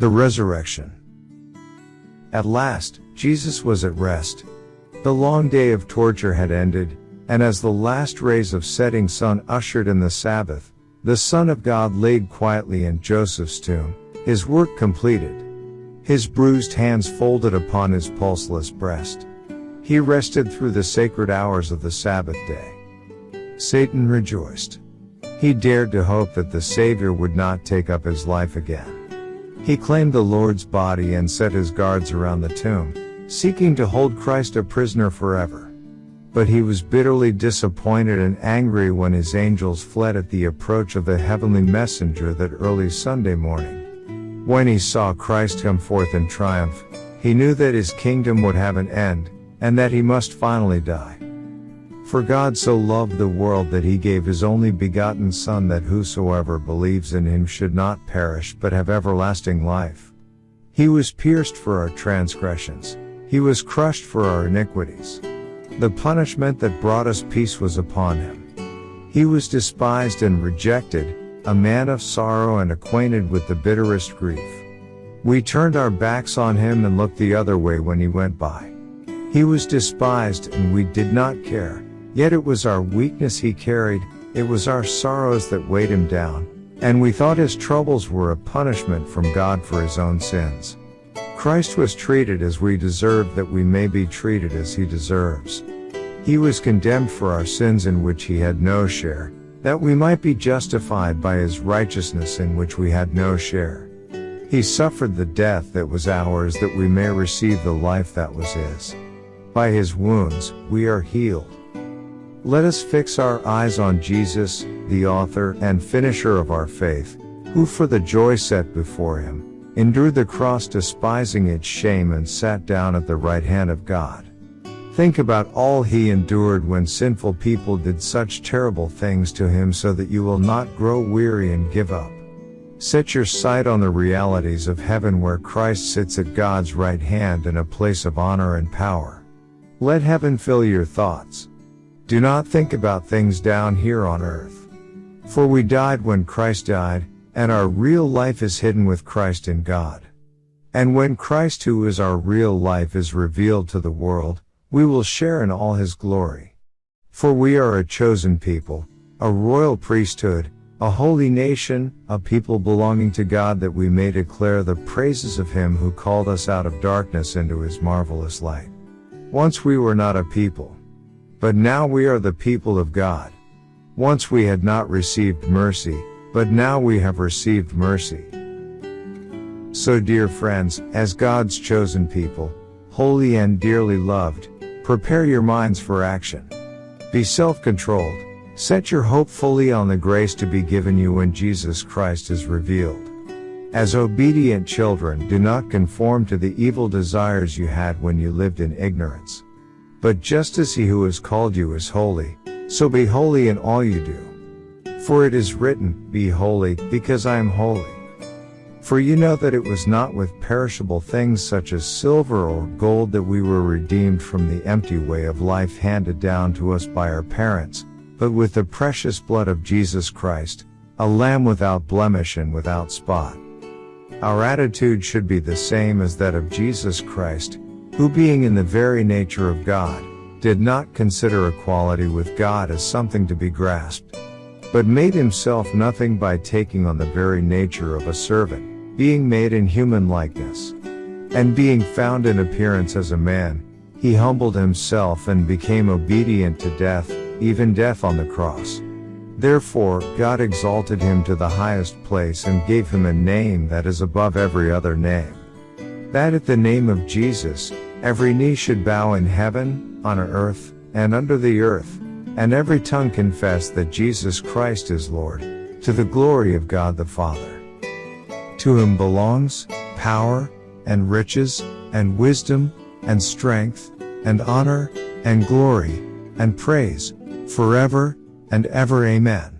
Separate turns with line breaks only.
The resurrection. At last, Jesus was at rest. The long day of torture had ended, and as the last rays of setting sun ushered in the Sabbath, the Son of God laid quietly in Joseph's tomb, his work completed. His bruised hands folded upon his pulseless breast. He rested through the sacred hours of the Sabbath day. Satan rejoiced. He dared to hope that the Savior would not take up his life again. He claimed the Lord's body and set his guards around the tomb, seeking to hold Christ a prisoner forever. But he was bitterly disappointed and angry when his angels fled at the approach of the heavenly messenger that early Sunday morning. When he saw Christ come forth in triumph, he knew that his kingdom would have an end, and that he must finally die. For God so loved the world that he gave his only begotten Son that whosoever believes in him should not perish but have everlasting life. He was pierced for our transgressions, he was crushed for our iniquities. The punishment that brought us peace was upon him. He was despised and rejected, a man of sorrow and acquainted with the bitterest grief. We turned our backs on him and looked the other way when he went by. He was despised and we did not care, yet it was our weakness he carried, it was our sorrows that weighed him down, and we thought his troubles were a punishment from God for his own sins. Christ was treated as we deserve that we may be treated as he deserves. He was condemned for our sins in which he had no share, that we might be justified by his righteousness in which we had no share. He suffered the death that was ours that we may receive the life that was his. By his wounds, we are healed. Let us fix our eyes on Jesus, the author and finisher of our faith, who for the joy set before him, endured the cross despising its shame and sat down at the right hand of God. Think about all he endured when sinful people did such terrible things to him so that you will not grow weary and give up. Set your sight on the realities of heaven where Christ sits at God's right hand in a place of honor and power. Let heaven fill your thoughts. Do not think about things down here on earth. For we died when Christ died, and our real life is hidden with Christ in God. And when Christ who is our real life is revealed to the world, we will share in all his glory. For we are a chosen people, a royal priesthood, a holy nation, a people belonging to God that we may declare the praises of him who called us out of darkness into his marvelous light. Once we were not a people. But now we are the people of God. Once we had not received mercy, but now we have received mercy. So dear friends, as God's chosen people, holy and dearly loved, Prepare your minds for action. Be self-controlled. Set your hope fully on the grace to be given you when Jesus Christ is revealed. As obedient children, do not conform to the evil desires you had when you lived in ignorance. But just as he who has called you is holy, so be holy in all you do. For it is written, Be holy, because I am holy. For you know that it was not with perishable things such as silver or gold that we were redeemed from the empty way of life handed down to us by our parents, but with the precious blood of Jesus Christ, a lamb without blemish and without spot. Our attitude should be the same as that of Jesus Christ, who being in the very nature of God, did not consider equality with God as something to be grasped, but made himself nothing by taking on the very nature of a servant being made in human likeness. And being found in appearance as a man, he humbled himself and became obedient to death, even death on the cross. Therefore, God exalted him to the highest place and gave him a name that is above every other name. That at the name of Jesus, every knee should bow in heaven, on earth, and under the earth, and every tongue confess that Jesus Christ is Lord, to the glory of God the Father. To him belongs power, and riches, and wisdom, and strength, and honor, and glory, and praise, forever, and ever Amen.